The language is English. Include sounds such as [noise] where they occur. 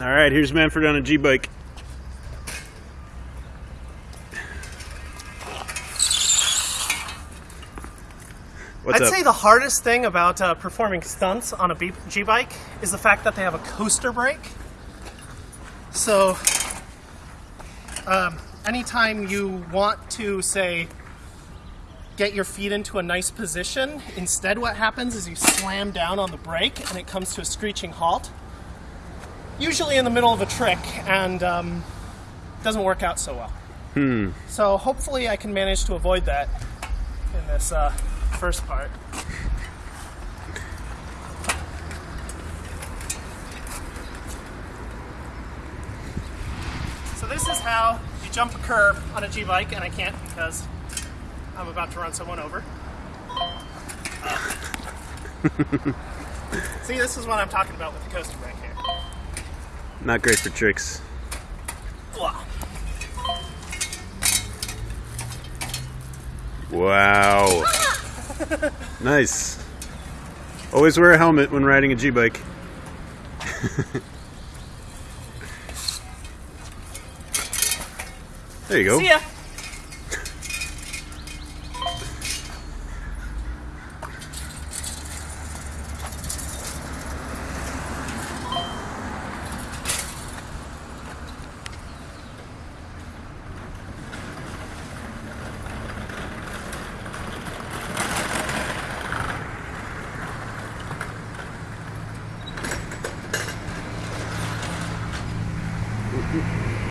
All right, here's Manfred on a G-bike. What's I'd up? say the hardest thing about uh, performing stunts on a B- G-bike is the fact that they have a coaster brake. So, um, anytime you want to say get your feet into a nice position, instead what happens is you slam down on the brake and it comes to a screeching halt. Usually in the middle of a trick, and um, doesn't work out so well. Hmm. So hopefully I can manage to avoid that in this uh, first part. So this is how you jump a curb on a G-bike, and I can't because I'm about to run someone over. [laughs] See, this is what I'm talking about with the coaster brake here. Not great for tricks. Wow. [laughs] nice. Always wear a helmet when riding a G-bike. [laughs] there you go. See ya. Thank you.